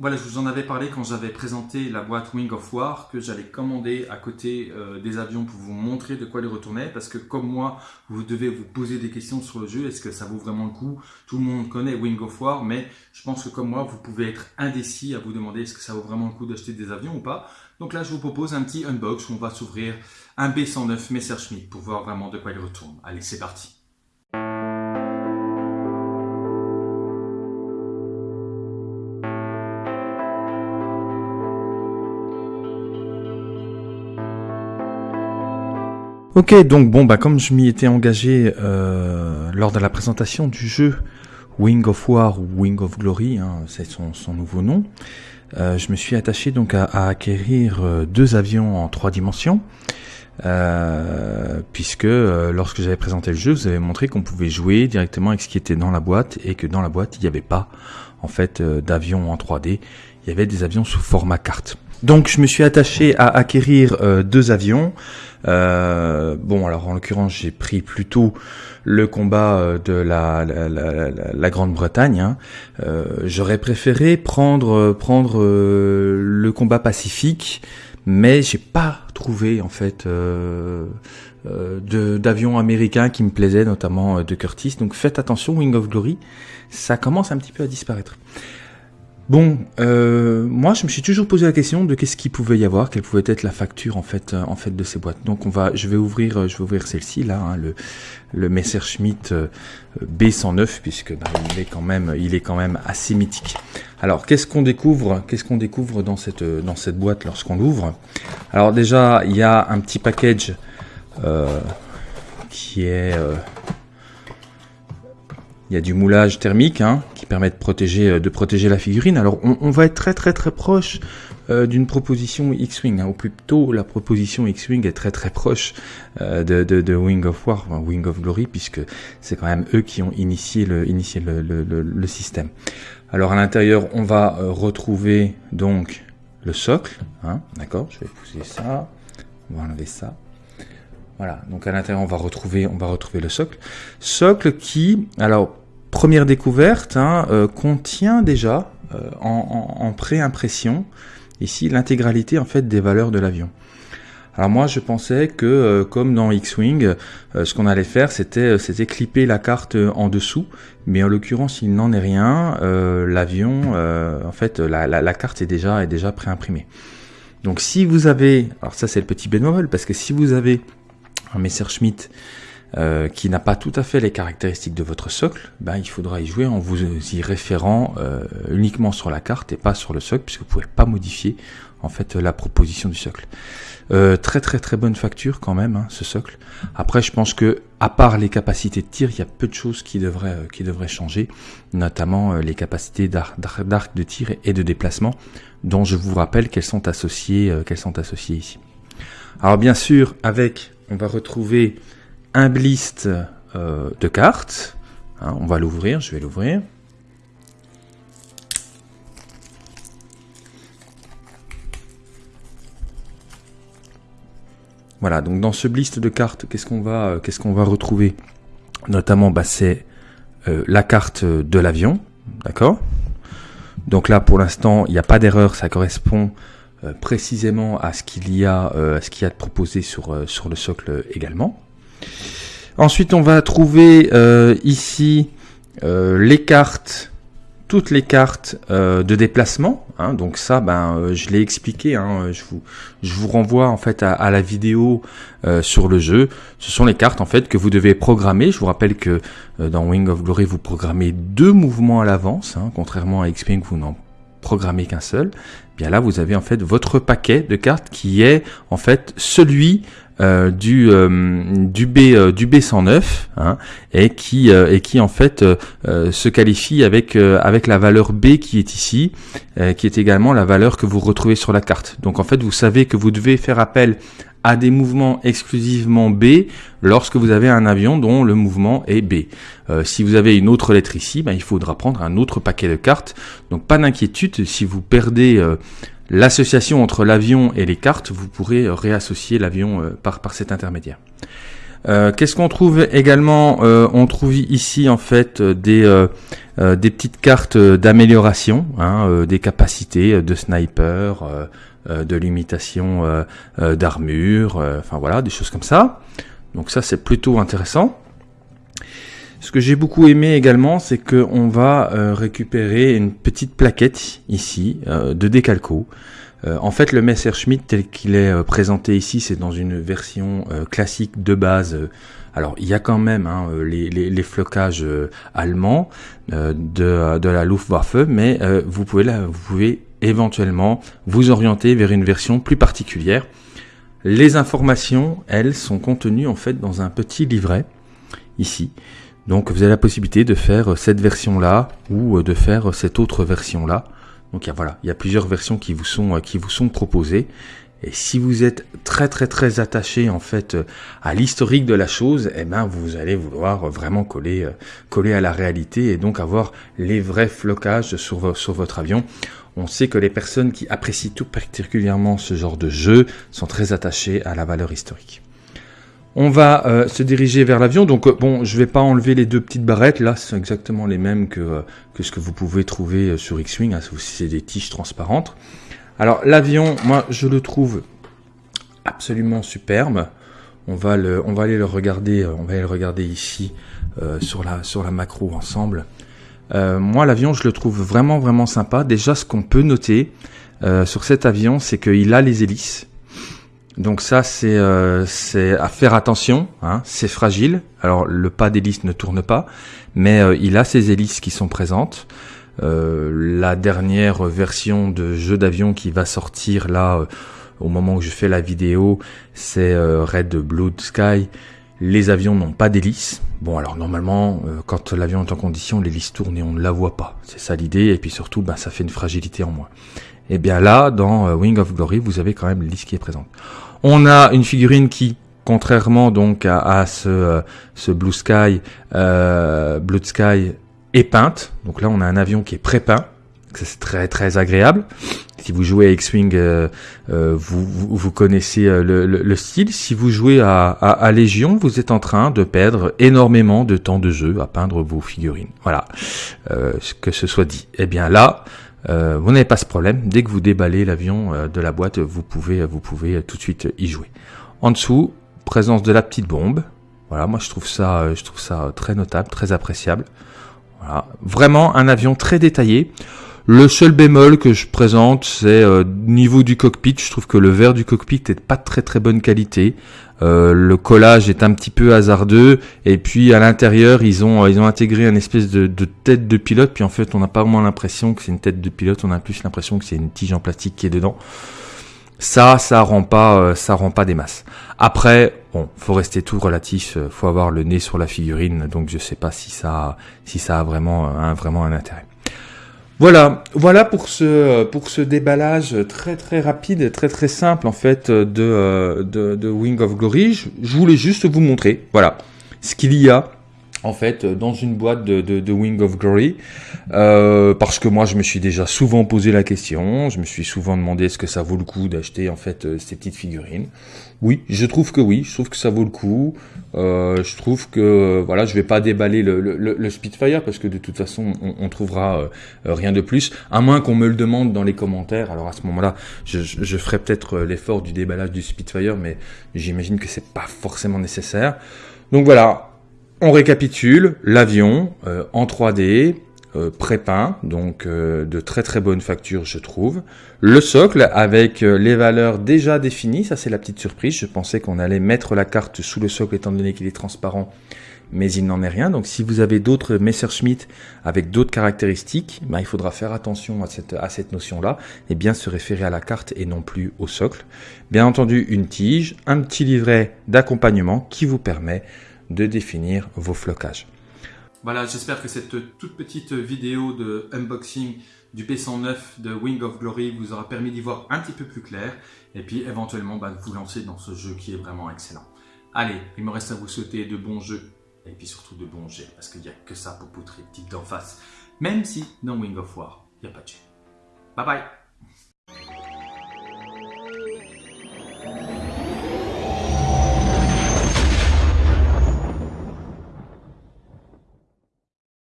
Voilà, je vous en avais parlé quand j'avais présenté la boîte Wing of War, que j'allais commander à côté euh, des avions pour vous montrer de quoi ils retournaient, parce que comme moi, vous devez vous poser des questions sur le jeu, est-ce que ça vaut vraiment le coup? Tout le monde connaît Wing of War, mais je pense que comme moi, vous pouvez être indécis à vous demander est-ce que ça vaut vraiment le coup d'acheter des avions ou pas. Donc là, je vous propose un petit unbox où on va s'ouvrir un B109 Messerschmitt pour voir vraiment de quoi il retourne. Allez, c'est parti Ok, donc bon, bah comme je m'y étais engagé euh, lors de la présentation du jeu Wing of War ou Wing of Glory, hein, c'est son, nouveau nom, euh, je me suis attaché donc à, acquérir euh, deux avions en trois dimensions, puisque lorsque j'avais présenté le jeu, vous avez montré qu'on pouvait jouer directement avec ce qui était dans la boîte et que dans la boîte il n'y avait pas en fait d'avions en 3D, il y avait des avions sous format carte. Donc je me suis attaché à acquérir deux avions. Euh, bon, alors en l'occurrence, j'ai pris plutôt le combat euh, de la, Grande-Bretagne. Hein. Euh, J'aurais préféré prendre prendre euh, le combat pacifique, mais j'ai pas trouvé en fait euh, d'avions américains qui me plaisaient, notamment de Curtis. Donc faites attention, Wing of Glory, ça commence un petit peu à disparaître. Bon, euh, moi je me suis toujours posé la question de qu'est-ce qu'il pouvait y avoir, quelle pouvait être la facture en fait, euh, en fait de ces boîtes. Donc on va, je vais ouvrir, euh, je vais ouvrir celle-ci là, hein, le, le Messerschmitt B109 puisque bah, il est quand même, il est quand même assez mythique. Alors qu'est-ce qu'on découvre, qu'est-ce qu'on découvre dans cette, dans cette boîte lorsqu'on l'ouvre? Alors déjà il y a un petit package qui est il y a du moulage thermique hein, qui permet de protéger, euh, de protéger la figurine. Alors on, va être très très très proche euh, d'une proposition X-Wing, hein, ou plutôt la proposition X-Wing est très très proche euh, de, de, Wing of War, Wing of Glory, puisque c'est quand même eux qui ont initié le, initié le, le, le, système. Alors à l'intérieur, on va retrouver donc le socle, hein, d'accord Je vais pousser ça, on va enlever ça. Voilà, donc à l'intérieur on va retrouver, on va retrouver le socle, socle qui, alors première découverte, hein, euh, contient déjà euh, en, en, préimpression ici l'intégralité en fait des valeurs de l'avion. Alors moi je pensais que euh, comme dans X-Wing, ce qu'on allait faire c'était clipper la carte en dessous, mais en l'occurrence il n'en est rien. L'avion, en fait la, carte est déjà est déjà préimprimée. Donc si vous avez, alors ça c'est le petit bémol parce que si vous avez un Messerschmitt euh, qui n'a pas tout à fait les caractéristiques de votre socle, ben, il faudra y jouer en vous y référant euh, uniquement sur la carte et pas sur le socle, puisque vous pouvez pas modifier en fait la proposition du socle. Euh, très très très bonne facture quand même hein, ce socle. Après je pense que à part les capacités de tir, il y a peu de choses qui devraient euh, qui devraient changer, notamment euh, les capacités d'arc de tir et de déplacement, dont je vous rappelle qu'elles sont associées qu'elles sont associées ici. Alors bien sûr avec on va retrouver un blist euh, de cartes. Hein, on va l'ouvrir, je vais l'ouvrir. Voilà, donc dans ce blist de cartes, qu'est-ce qu'on va, euh, qu'est-ce va retrouver? Notamment, bah, c'est euh, la carte de l'avion, d'accord? Donc là, pour l'instant, il n'y a pas d'erreur, ça correspond précisément à ce qu'il y a, à ce qu'il y a de proposé sur, sur le socle également. Ensuite, on va trouver euh, ici euh, les cartes, toutes les cartes euh, de déplacement. Hein. donc ça, ben, je l'ai expliqué. Hein, je, vous, je vous renvoie en fait à, la vidéo sur le jeu. Ce sont les cartes en fait que vous devez programmer. Je vous rappelle que dans Wing of Glory, vous programmez deux mouvements à l'avance, hein, contrairement à X-Wing, vous n'en programmez qu'un seul. Bien là, vous avez en fait votre paquet de cartes qui est en fait celui euh, du euh, du B euh, du B109 hein, et qui et qui en fait se qualifie avec avec la valeur B qui est ici, qui est également la valeur que vous retrouvez sur la carte. Donc en fait, vous savez que vous devez faire appel à des mouvements exclusivement B lorsque vous avez un avion dont le mouvement est B. si vous avez une autre lettre ici, ben, il faudra prendre un autre paquet de cartes. Donc pas d'inquiétude si vous perdez l'association entre l'avion et les cartes, vous pourrez réassocier l'avion euh, par, par cet intermédiaire. Qu'est-ce qu'on trouve également On trouve ici en fait des des petites cartes d'amélioration, hein, des capacités de sniper, de limitation d'armure, enfin voilà, des choses comme ça. Donc ça c'est plutôt intéressant. Ce que j'ai beaucoup aimé également, c'est qu'on va euh, récupérer une petite plaquette ici euh, de décalco. Euh, en fait, le Messerschmitt tel qu'il est présenté ici, c'est dans une version classique de base. alors, il y a quand même hein, les, flocages allemands de, de, la Luftwaffe, mais vous pouvez là, vous pouvez éventuellement vous orienter vers une version plus particulière. Les informations, elles, sont contenues en fait dans un petit livret ici. Donc vous avez la possibilité de faire cette version-là ou euh, de faire cette autre version-là. Donc voilà, il y a plusieurs versions qui vous sont euh, qui vous sont proposées. Et si vous êtes très très très attaché en fait euh, à l'historique de la chose, eh ben vous allez vouloir vraiment coller coller à la réalité et donc avoir les vrais flocages sur votre avion. On sait que les personnes qui apprécient tout particulièrement ce genre de jeu sont très attachées à la valeur historique. On va euh, se diriger vers l'avion. Donc euh, bon, je vais pas enlever les deux petites barrettes. Là, c'est exactement les mêmes que, euh, que ce que vous pouvez trouver sur X-Wing. Hein, c'est des tiges transparentes. Alors l'avion, moi, je le trouve absolument superbe. On va, le, on va aller le regarder. On va aller le regarder ici sur la sur la macro ensemble. moi, l'avion, je le trouve vraiment vraiment sympa. Déjà, ce qu'on peut noter sur cet avion, c'est qu'il a les hélices. Donc ça, c'est euh, à faire attention, hein, c'est fragile. Alors le pas d'hélice ne tourne pas, mais euh, il a ses hélices qui sont présentes. Euh, la dernière version de jeu d'avion qui va sortir là, au moment où je fais la vidéo, c'est Red Blue Sky. Les avions n'ont pas d'hélice. Bon, alors normalement, quand l'avion est en condition, l'hélice tourne et on ne la voit pas. C'est ça l'idée. Et puis surtout, ben, ça fait une fragilité en moins. Et bien là, dans Wing of Glory, vous avez quand même l'hélice qui est présente. On a une figurine qui, contrairement donc à, ce, euh, ce Blue Sky, euh, Blue Sky est peinte. Donc là, on a un avion qui est pré-peint. C'est très très agréable. Si vous jouez à X-Wing, euh, euh, vous, vous, connaissez le, le, style. Si vous jouez à, à, Légion, vous êtes en train de perdre énormément de temps de jeu à peindre vos figurines. Voilà, que ce soit dit. Eh bien là, euh, vous n'avez pas ce problème. Dès que vous déballez l'avion euh, de la boîte, vous pouvez, vous pouvez tout de suite y jouer. En dessous, présence de la petite bombe. Voilà, moi je trouve ça, euh, je trouve ça très notable, très appréciable. Voilà, vraiment un avion très détaillé. Le seul bémol que je présente, c'est euh, niveau du cockpit. Je trouve que le verre du cockpit est pas très très bonne qualité. Euh, le collage est un petit peu hasardeux. Et puis à l'intérieur ils ont ils ont intégré une espèce de, tête de pilote. Puis en fait on n'a pas vraiment l'impression que c'est une tête de pilote. On a plus l'impression que c'est une tige en plastique qui est dedans. Ça ça rend pas euh, ça rend pas des masses. Après bon faut rester tout relatif. Euh, faut avoir le nez sur la figurine. Donc je sais pas si ça si ça a vraiment un vraiment un intérêt voilà, voilà pour ce pour ce déballage très très rapide, très très simple en fait de de, de Wing of Glory. Je, voulais juste vous montrer, voilà, ce qu'il y a en fait dans une boîte de, de, de Wing of Glory euh, parce que moi je me suis déjà souvent posé la question je me suis souvent demandé est-ce que ça vaut le coup d'acheter en fait euh, ces petites figurines oui, je trouve que oui, je trouve que ça vaut le coup. Euh, je trouve que voilà, je vais pas déballer le, le, le Spitfire parce que de toute façon, on, on trouvera euh, rien de plus, à moins qu'on me le demande dans les commentaires. Alors à ce moment-là, je, je, ferai peut-être euh, l'effort du déballage du Spitfire, mais j'imagine que c'est pas forcément nécessaire. Donc voilà, on récapitule l'avion euh, en 3D, euh, pré-peint, donc euh, de très très bonne facture je trouve. Le socle avec euh, les valeurs déjà définies, ça c'est la petite surprise, je pensais qu'on allait mettre la carte sous le socle étant donné qu'il est transparent, mais il n'en est rien. Donc si vous avez d'autres Messerschmitt avec d'autres caractéristiques, ben, il faudra faire attention à cette, à cette notion-là et bien se référer à la carte et non plus au socle. Bien entendu une tige, un petit livret d'accompagnement qui vous permet de définir vos flocages. Voilà, j'espère que cette toute petite vidéo de unboxing du P109 de Wing of Glory vous aura permis d'y voir un petit peu plus clair et puis éventuellement bah, de vous lancer dans ce jeu qui est vraiment excellent. Allez, il me reste à vous souhaiter de bons jeux et puis surtout de bons jets parce qu'il n'y a que ça pour poutrer le type d'en face. Même si dans Wing of War, il n'y a pas de jet. Bye bye